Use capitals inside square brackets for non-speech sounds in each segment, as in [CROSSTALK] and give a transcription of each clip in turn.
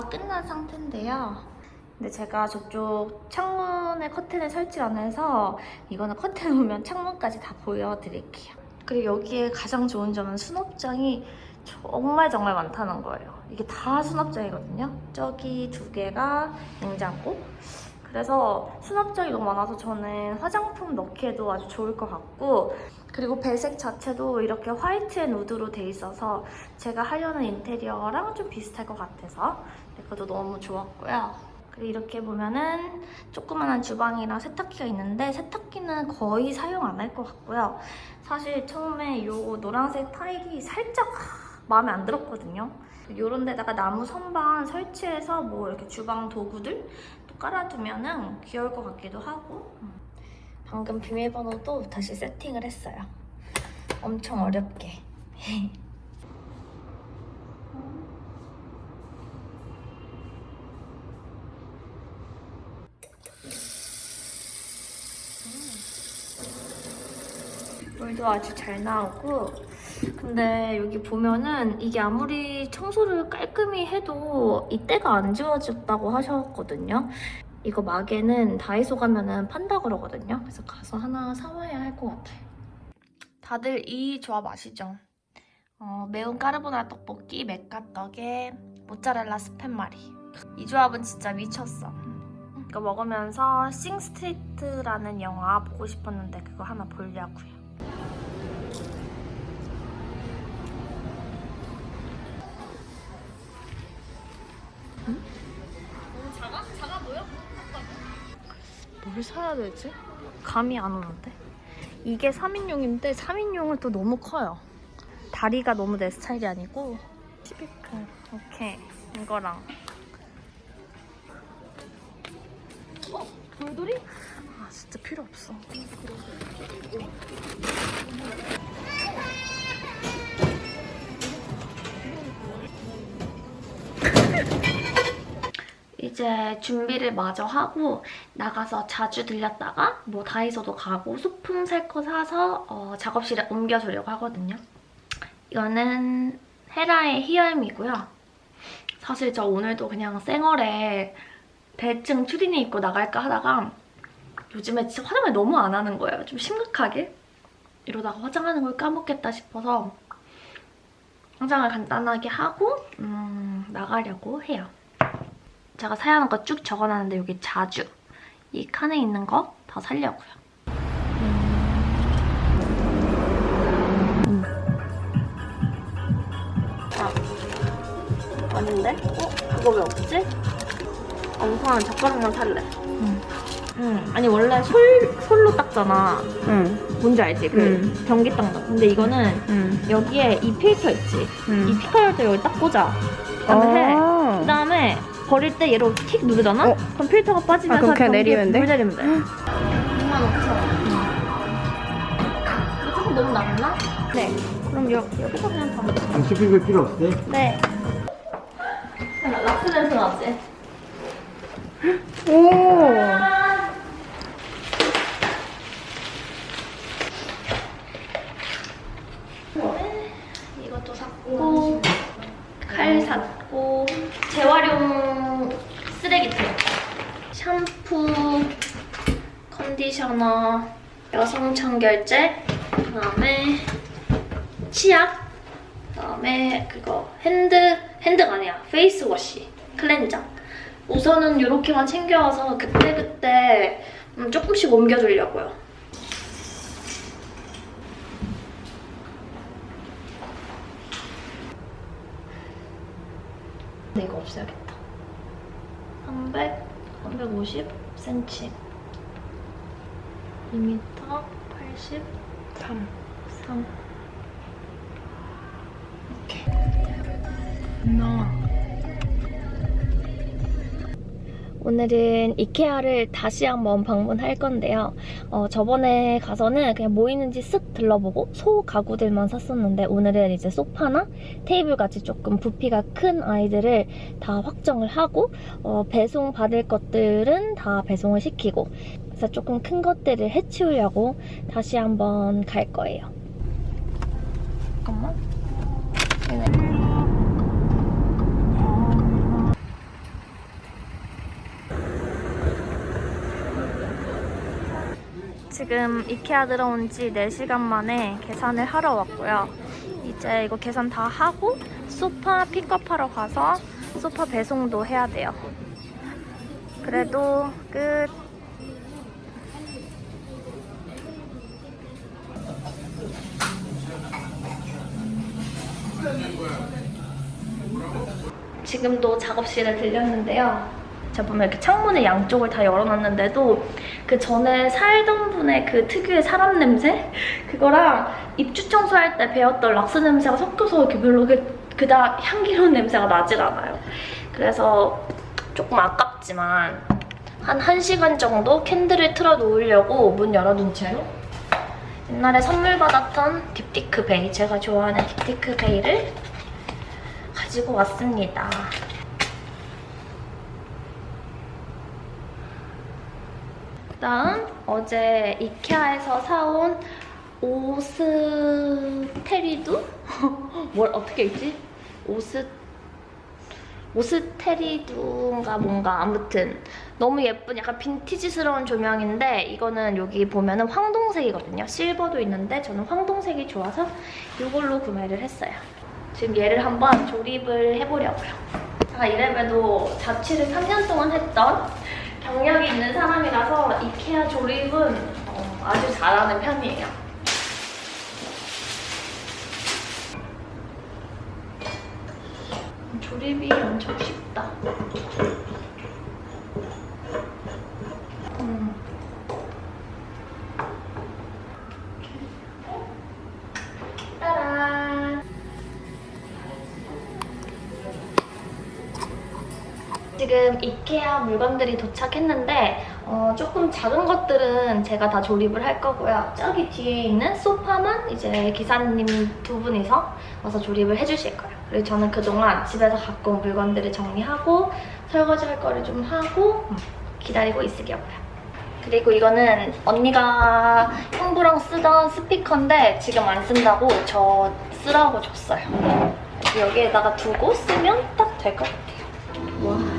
다 끝난 상태인데요. 근데 제가 저쪽 창문에 커튼을 설치 안 해서 이거는 커튼 오면 창문까지 다 보여드릴게요. 그리고 여기에 가장 좋은 점은 수납장이 정말 정말 많다는 거예요. 이게 다 수납장이거든요. 저기 두 개가 냉장고. 그래서 수납장이 너무 많아서 저는 화장품 넣기에도 아주 좋을 것 같고 그리고 배색 자체도 이렇게 white and wood로 돼 있어서 제가 하려는 인테리어랑 좀 비슷할 것 같아서 그것도 너무 좋았고요. 그리고 이렇게 보면은 조그만한 주방이랑 세탁기가 있는데 세탁기는 거의 사용 안 할 것 같고요. 사실 처음에 이 노란색 타일이 살짝 마음에 안 들었거든요. 이런 데다가 나무 선반 설치해서 뭐 이렇게 주방 도구들 또 깔아두면은 귀여울 것 같기도 하고 음. 방금 비밀번호도 다시 세팅을 했어요. 엄청 어렵게. [LAUGHS] 물도 아주 잘 나오고 근데 여기 보면은 이게 아무리 청소를 깔끔히 해도 이때가 안 지워졌다고 하셨거든요. 이거 마개는 다이소 가면은 판다 그러거든요. 그래서 가서 하나 사와야 할 것 같아요. 다들 이 조합 아시죠? 어, 매운 까르보나라 떡볶이, 맥가떡에 모짜렐라 스팸말이. 이 조합은 진짜 미쳤어. 이거 먹으면서 싱스트리트라는 영화 보고 싶었는데 그거 하나 보려고요. 뭘 사야 되지? 감이 안 오는데? 이게 3인용인데 3인용은 또 너무 커요. 다리가 너무 내 스타일이 아니고 티피클 오케이 이거랑 어? 돌돌이? 아 진짜 필요 없어. 이제 준비를 마저 하고 나가서 자주 들렸다가 뭐 다이소도 가고 소품 살 거 사서 어, 작업실에 옮겨주려고 하거든요. 이거는 헤라의 히얼미고요. 사실 저 오늘도 그냥 쌩얼에 대충 추리닝 입고 나갈까 하다가 요즘에 진짜 화장을 너무 안 하는 거예요. 좀 심각하게. 이러다가 화장하는 걸 까먹겠다 싶어서 화장을 간단하게 하고 음, 나가려고 해요. 제가 사야 하는 거 쭉 적어놨는데 여기 자주 이 칸에 있는 거 다 살려고요. 아, 아닌데? 어? 그거 왜 없지? 아, 우선 젓가락만 살래. 응. 응. 아니 원래 솔, 솔로 닦잖아. 응. 뭔지 알지? 그 응. 변기 닦는 거. 근데 이거는 응. 여기에 이 필터 있지? 응. 이 피카열때 여기 딱 꽂아. 그다음에 해. 아. 그다음에 버릴 때 얘로 틱 누르잖아? 어. 그럼 필터가 빠지면서 아, 그럼 그냥 내리면 돼? 물 내리면 돼. 2만 5천 원. 조금 너무 낮나? 네. 그럼 여기, 여기서 그냥 다 먹자. 아, 쇼핑백 필요 없어요? 네. 락스 냄새 나지? 오. 이것도 샀고 칼 샀고 재활용 쓰레기통 샴푸 컨디셔너 여성 청결제 그다음에 치약 그다음에 그거 핸드 hand가 아니야. face wash cleanser. 우선은 이렇게만 챙겨와서 그때그때 음, 조금씩 옮겨두려고요 근데 이거 없애야겠다. 300, 350cm. 2m 83. 3. 3. 나. 오늘은 이케아를 다시 한번 방문할 건데요. 어, 저번에 가서는 그냥 뭐 있는지 쓱 들러보고 소 가구들만 샀었는데 오늘은 이제 소파나 테이블 같이 조금 부피가 큰 아이들을 다 확정을 하고 어, 배송 받을 것들은 다 배송을 시키고 그래서 조금 큰 것들을 해치우려고 다시 한번 갈 거예요. 잠깐만. 지금 이케아 들어온 지 4시간 만에 계산을 하러 왔고요. 이제 이거 계산 다 하고 소파 픽업하러 가서 소파 배송도 해야 돼요. 그래도 끝. 지금도 작업실에 들렸는데요. 제가 보면 이렇게 창문의 양쪽을 다 열어놨는데도 그 전에 살던 분의 그 특유의 사람 냄새? 그거랑 입주 청소할 때 배웠던 락스 냄새가 섞여서 이렇게 별로 그, 그닥 향기로운 냄새가 나질 않아요. 그래서 조금 아깝지만 한 1시간 정도 candle을 틀어 놓으려고 문 열어둔 채로 옛날에 선물 받았던 딥티크 베이, 제가 좋아하는 딥티크 베이를 가지고 왔습니다. 다음 어제 이케아에서 사온 오스테리두? [LAUGHS] 뭘 어떻게 읽지? 오스 오스테리두인가 뭔가 아무튼 너무 예쁜 약간 빈티지스러운 조명인데 이거는 여기 보면 은 황동색이거든요. 실버도 있는데 저는 황동색이 좋아서 이걸로 구매를 했어요. 지금 얘를 한번 조립을 해보려고요. 제가 이래봬도 자취를 3년 동안 했던 경력이 있는 사람이라서 이케아 조립은 어, 아주 잘하는 편이에요. 조립이 엄청 쉽다. 지금 이케아 물건들이 도착했는데 어, 조금 작은 것들은 제가 다 조립을 할 거고요. 저기 뒤에 있는 소파만 이제 기사님 두 분이서 와서 조립을 해주실 거예요. 그리고 저는 그동안 집에서 갖고 온 물건들을 정리하고 설거지 할 거를 좀 하고 기다리고 있으려고요. 그리고 이거는 언니가 형부랑 쓰던 스피커인데 지금 안 쓴다고 저 쓰라고 줬어요. 여기에다가 두고 쓰면 딱 될 것 같아요. 와.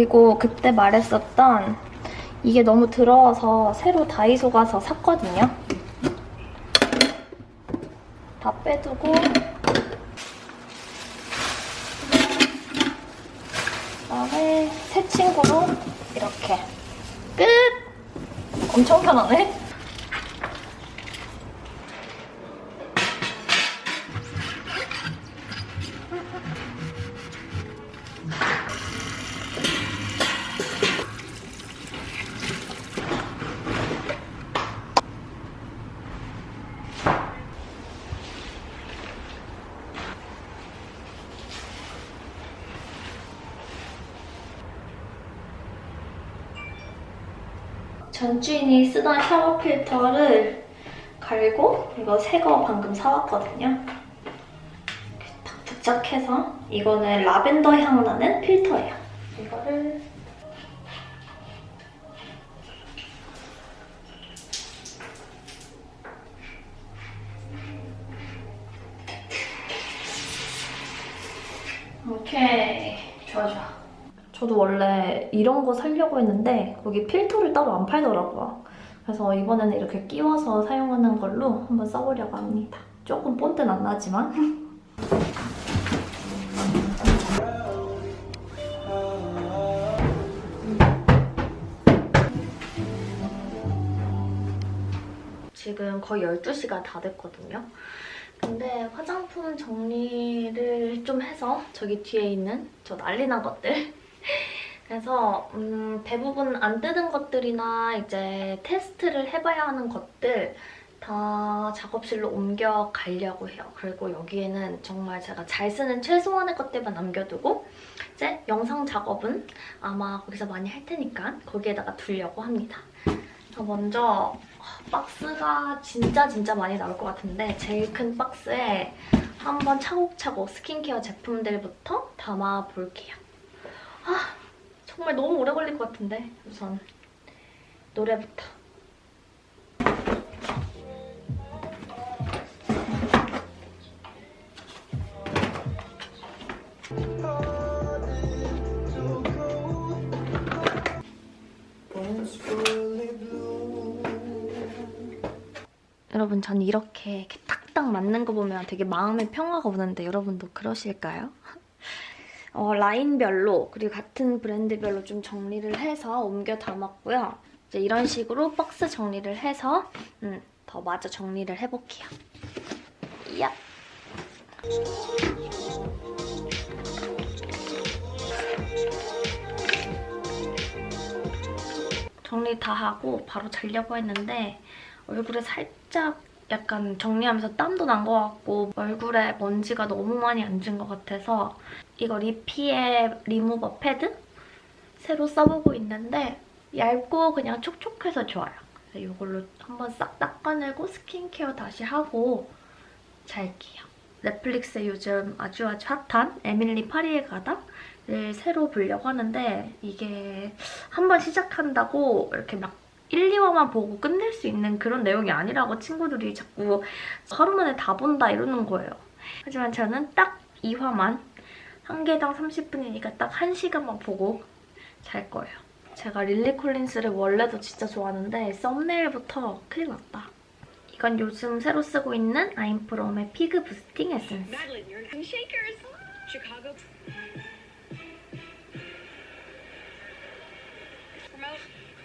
그리고 그때 말했었던 이게 너무 더러워서 새로 다이소 가서 샀거든요. 다 빼두고 그다음에 새 친구로 이렇게 끝! 엄청 편하네? 전 주인이 쓰던 샤워 필터를 갈고 이거 새 거 방금 사왔거든요. 딱 부착해서 이거는 라벤더 향 나는 필터예요. 이거를 오케이 좋아 좋아 저도 원래 이런 거 사려고 했는데 거기 필터를 따로 안 팔더라고요. 그래서 이번에는 이렇게 끼워서 사용하는 걸로 한번 써보려고 합니다. 조금 본때는 안 나지만. [LAUGHS] 지금 거의 12시가 다 됐거든요. 근데 화장품 정리를 좀 해서 저기 뒤에 있는 저 난리 난 것들 그래서 음, 대부분 안 뜯은 것들이나 이제 테스트를 해봐야 하는 것들 다 작업실로 옮겨 가려고 해요. 그리고 여기에는 정말 제가 잘 쓰는 최소한의 것들만 남겨두고 이제 영상 작업은 아마 거기서 많이 할 테니까 거기에다가 두려고 합니다. 저 먼저 박스가 진짜 진짜 많이 나올 것 같은데 제일 큰 박스에 한번 차곡차곡 스킨케어 제품들부터 담아볼게요. 아 정말 너무 오래 걸릴 것 같은데 우선 노래부터. 여러분 전 이렇게, 딱딱 맞는 거 보면 되게 마음의 평화가 오는데 여러분도 그러실까요? 어, 라인별로 그리고 같은 브랜드별로 좀 정리를 해서 옮겨 담았고요. 이제 이런 식으로 박스 정리를 해서 음, 더 마저 정리를 해볼게요. 야. 정리 다 하고 바로 자려고 했는데 얼굴에 살짝 약간 정리하면서 땀도 난 것 같고 얼굴에 먼지가 너무 많이 앉은 것 같아서 이거 리피의 리무버 패드 새로 써보고 있는데 얇고 그냥 촉촉해서 좋아요. 이걸로 한번 싹 닦아내고 스킨케어 다시 하고 잘게요. 넷플릭스에 요즘 아주 아주 핫한 에밀리 파리에 가다를 새로 보려고 하는데 이게 한번 시작한다고 이렇게 막 1, 2화만 보고 끝낼 수 있는 그런 내용이 아니라고 친구들이 자꾸 하루 만에 다 본다 이러는 거예요. 하지만 저는 딱 2화만 한 개당 30분이니까 딱 1시간만 보고 잘 거예요. 제가 릴리 콜린스를 원래도 진짜 좋아하는데 썸네일부터 큰일 났다. 이건 요즘 새로 쓰고 있는 아임프롬의 피그 부스팅 에센스.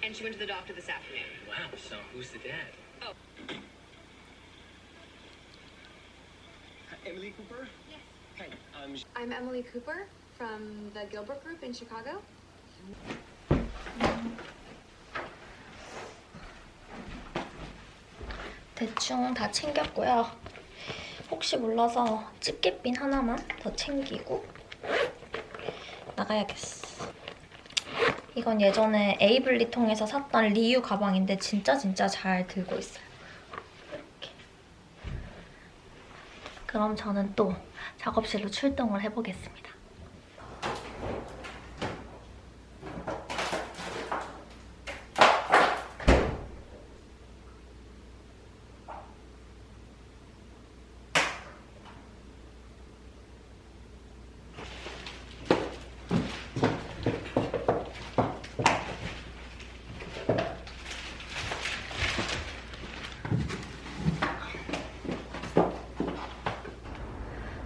And she went to the doctor this afternoon. Wow, so who's the dad? Oh. Emily Cooper? Yes. Hi, I'm I'm Emily Cooper from the Gilbert Group in Chicago. 대충 다 챙겼고요. 혹시 몰라서 집게핀 하나만 더 챙기고 나가야겠어. 이건 예전에 에이블리 통해서 샀던 리유 가방인데 진짜 진짜 잘 들고 있어요. 이렇게. 그럼 저는 또 작업실로 출동을 해보겠습니다.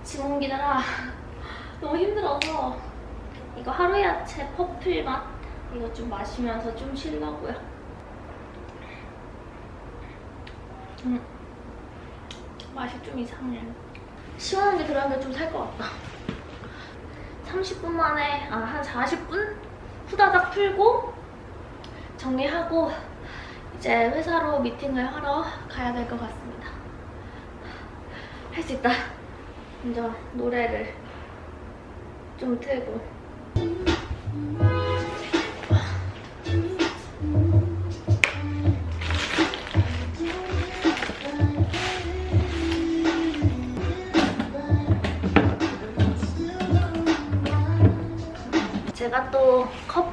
짐 옮기느라 너무 힘들어서 이거 하루 야채 퍼플 맛 이거 좀 마시면서 좀 쉬려고요. 음, 맛이 좀 이상해. 시원한 게 들어가면 좀살 것 같다. 30분 만에 아 한 40분 후다닥 풀고 정리하고 이제 회사로 미팅을 하러 가야 될 것 같습니다. 할 수 있다. 먼저 노래를 좀 틀고. 제가 또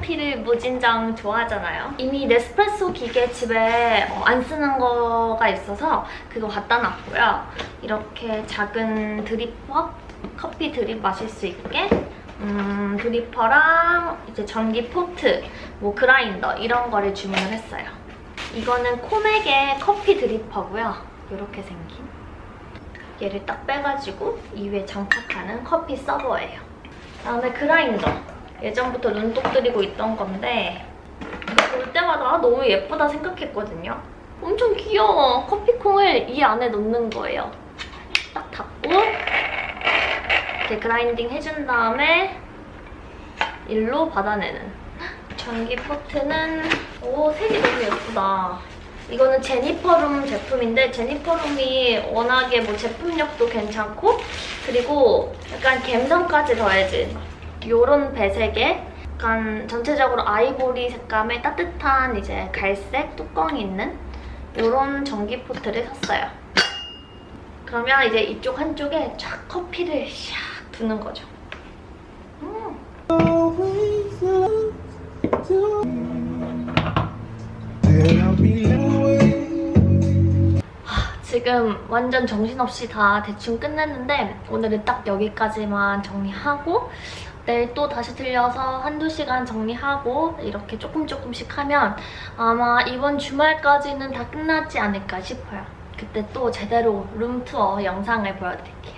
커피를 무진장 좋아하잖아요. 이미 네스프레소 기계 집에 어, 안 쓰는 거가 있어서 그거 갖다 놨고요. 이렇게 작은 dripper, 커피 드립 마실 수 있게 음, dripper랑 이제 전기 포트, 뭐 그라인더 이런 거를 주문을 했어요. 이거는 코맥의 커피 dripper고요. 이렇게 생긴. 얘를 딱 빼가지고 이 위에 장착하는 커피 서버예요. 그다음에 그라인더. 예전부터 눈독 들이고 있던 건데 볼 때마다 아, 너무 예쁘다 생각했거든요. 엄청 귀여워. 커피콩을 이 안에 넣는 거예요. 딱 닫고 이렇게 그라인딩 해준 다음에 일로 받아내는. 전기 포트는 오 색이 너무 예쁘다. 이거는 제니퍼룸 제품인데 제니퍼룸이 워낙에 뭐 제품력도 괜찮고 그리고 약간 갬성까지 더해진 요런 배색에 약간 전체적으로 아이보리 색감의 따뜻한 이제 갈색 뚜껑이 있는 요런 전기 포트를 샀어요. 그러면 이제 이쪽 한쪽에 쫙 커피를 샥 두는 거죠. 음. 지금 완전 정신없이 다 대충 끝냈는데 오늘은 딱 여기까지만 정리하고 내일 또 다시 들려서 한두 시간 정리하고 이렇게 조금 조금씩 하면 아마 이번 주말까지는 다 끝나지 않을까 싶어요. 그때 또 제대로 룸투어 영상을 보여드릴게요.